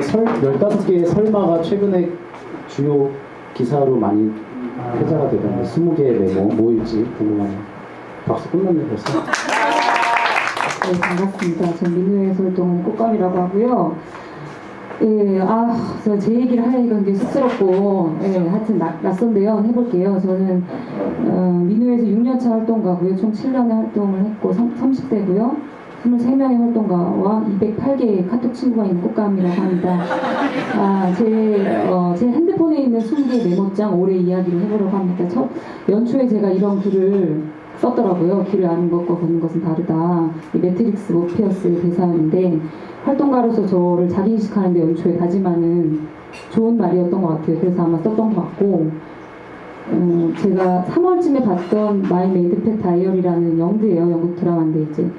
설, 15개의 설마가 최근에 주요 기사로 많이 회자가 되던데 20개의 메모 뭐일지 궁금하네요. 박수 끝났네 벌써. 네, 반갑습니다. 전 민우에서 활동하는 꽃감이라고 하고요. 예, 아, 저제 얘기를 하니까 굉장히 쑥스럽고, 예, 하여튼 나, 낯선데요. 해볼게요. 저는, 어, 민우에서 6년차 활동가고요. 총 7년의 활동을 했고, 30대고요. 23명의 활동가와 208개의 카톡 친구가 있는 꽃감이라고 합니다. 아, 제, 어, 제 핸드폰에 있는 20개의 메모장 올해 이야기를 해보려고 합니다. 첫, 연초에 제가 이런 글을 썼더라고요. 길을 아는 것과 걷는 것은 다르다. 이 매트릭스 모피어스의 대사였는데 활동가로서 저를 자기인식하는데 연초에 다짐하는 좋은 말이었던 것 같아요. 그래서 아마 썼던 것 같고 음, 제가 3월쯤에 봤던 My Mad Fat Diary라는 영드예요. 영국 드라마인데 이제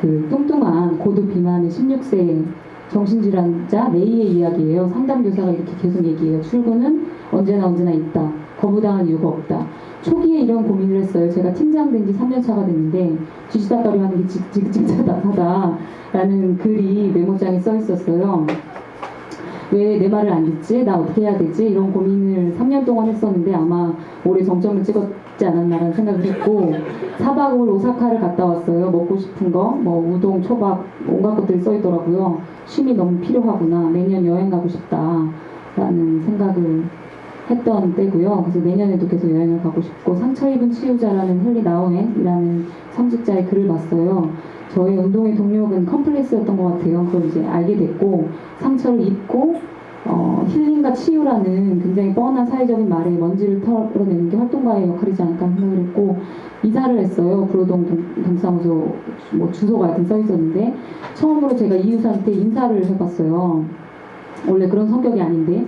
그 뚱뚱한 고도 비만의 16세 정신질환자 레이의 이야기예요. 상담교사가 이렇게 계속 얘기해요. 출근은 언제나 언제나 있다. 거부당한 이유가 없다. 초기에 이런 고민을 했어요. 제가 팀장 된 지 3년 차가 됐는데 쥐지다거리 하는 게 지긋지긋하다라는 글이 메모장에 써 있었어요. 왜 내 말을 안 듣지? 나 어떻게 해야 되지? 이런 고민을 3년 동안 했었는데 아마 올해 정점을 찍었지 않았나라는 생각을 했고 4박을 오사카를 갔다 왔어요. 먹고 싶은 거, 뭐 우동, 초밥, 온갖 것들이 써 있더라고요. 쉼이 너무 필요하구나. 내년 여행 가고 싶다라는 생각을 했던 때고요. 그래서 내년에도 계속 여행을 가고 싶고 상처 입은 치유자라는 헨리 나우엔이라는 성직자의 글을 봤어요. 저의 운동의 동력은 컴플렉스였던 것 같아요. 그걸 이제 알게 됐고 상처를 입고 어, 힐링과 치유라는 굉장히 뻔한 사회적인 말에 먼지를 털어내는 게 활동가의 역할이지 않을까 생각을 했고 이사를 했어요. 구로동 동- 동사무소 뭐 주소가 하여튼 써 있었는데 처음으로 제가 이웃한테 인사를 해봤어요. 원래 그런 성격이 아닌데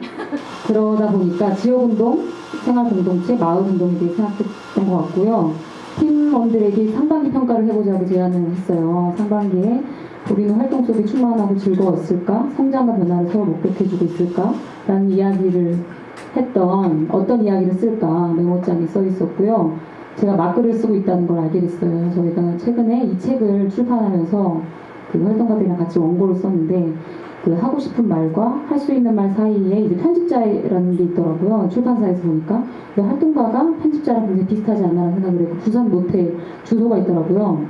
그러다 보니까 지역운동, 생활공동체, 마을운동에 대해 생각했던 것 같고요. 팀원들에게 상반기 평가를 해보자고 제안을 했어요. 상반기에 우리는 활동 속에 충만하고 즐거웠을까? 성장과 변화를 서로 목격해주고 있을까? 라는 이야기를 했던 어떤 이야기를 쓸까 메모장에 써 있었고요. 제가 막글을 쓰고 있다는 걸 알게 됐어요. 저희가 최근에 이 책을 출판하면서 그 활동가들이랑 같이 원고를 썼는데 그 하고 싶은 말과 할 수 있는 말 사이에 이제 편집자라는 게 있더라고요. 출판사에서 보니까. 그 활동가가 편집자랑 굉장히 비슷하지 않나라는 생각을 했고, 부산 모텔 주소가 있더라고요.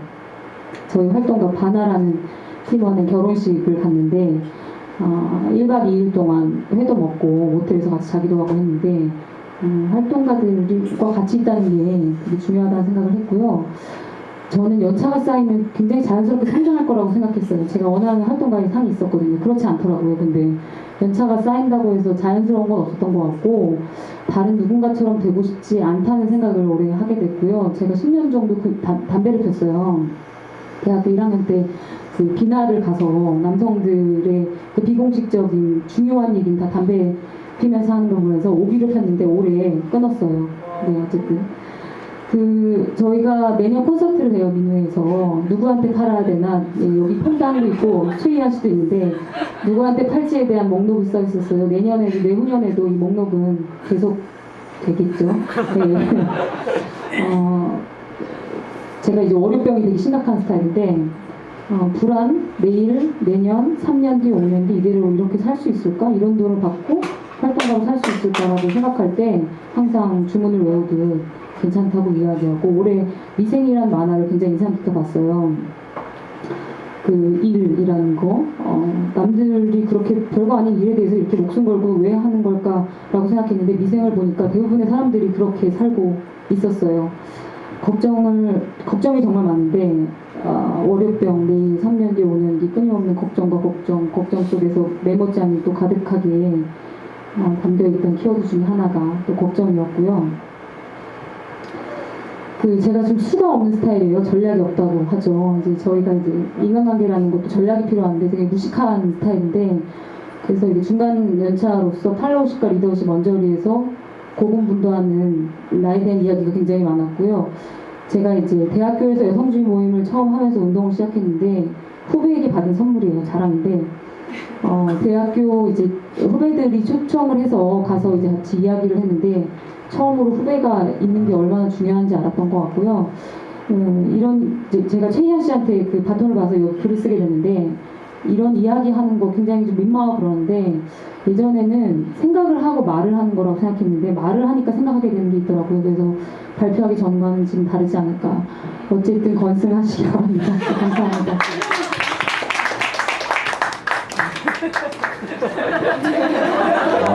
저희 활동가 바나라는 팀원의 결혼식을 갔는데, 어, 1박 2일 동안 회도 먹고 모텔에서 같이 자기도 하고 했는데, 음, 활동가들과 같이 있다는 게 되게 중요하다는 생각을 했고요. 저는 연차가 쌓이면 굉장히 자연스럽게 성장할 거라고 생각했어요. 제가 원하는 활동가의 상이 있었거든요. 그렇지 않더라고요. 근데 연차가 쌓인다고 해서 자연스러운 건 없었던 것 같고 다른 누군가처럼 되고 싶지 않다는 생각을 올해 하게 됐고요. 제가 10년 정도 그 담- 담배를 폈어요. 대학교 1학년 때 그 비나를 가서 남성들의 그 비공식적인 중요한 얘기는 다 담배 피면서 하는 걸 보면서 오기를 폈는데 올해 끊었어요. 네, 어쨌든. 그 저희가 매년 콘서트를 해요 민우에서. 누구한테 팔아야 되나? 예, 여기 폰당도 있고 최희한 씨도 있는데 누구한테 팔지에 대한 목록이 써 있었어요. 내년에도 내후년에도 이 목록은 계속 되겠죠? 네. 어, 제가 이제 월요병이 되게 심각한 스타일인데 어, 불안 내일 내년 3년 뒤 5년 뒤 이대로 이렇게 살 수 있을까? 이런 돈을 받고 활동가로 살 수 있을까라고 생각할 때 항상 주문을 외우듯 괜찮다고 이야기하고 올해 미생이라는 만화를 굉장히 인상 깊게 봤어요. 그 일이라는 거 어, 남들이 그렇게 별거 아닌 일에 대해서 이렇게 목숨 걸고 왜 하는 걸까라고 생각했는데 미생을 보니까 대부분의 사람들이 그렇게 살고 있었어요. 걱정을 걱정이 정말 많은데 아, 월요병 내일 3년 뒤 5년 뒤 끊임없는 걱정과 걱정 걱정 속에서 메모장이 또 가득하게 어, 담겨있던 키워드 중에 하나가 또 걱정이었고요. 그 제가 좀 수가 없는 스타일이에요. 전략이 없다고 하죠. 이제 저희가 이제 인간관계라는 것도 전략이 필요한데 되게 무식한 스타일인데 그래서 이게 중간 연차로서 팔로우십과 리더십 언저리에서 고군분투하는 나에 대한 이야기가 굉장히 많았고요. 제가 이제 대학교에서 여성주의 모임을 처음 하면서 운동을 시작했는데 후배에게 받은 선물이에요. 자랑인데 어, 대학교 이제 후배들이 초청을 해서 가서 이제 같이 이야기를 했는데 처음으로 후배가 있는 게 얼마나 중요한지 알았던 것 같고요. 음, 이런 제가 최희한 씨한테 그 바톤을 봐서 이 글을 쓰게 됐는데 이런 이야기 하는 거 굉장히 좀 민망하고 그러는데 예전에는 생각을 하고 말을 하는 거라고 생각했는데 말을 하니까 생각하게 되는 게 있더라고요. 그래서 발표하기 전과는 지금 다르지 않을까. 어쨌든 건승하시기 바랍니다. 감사합니다.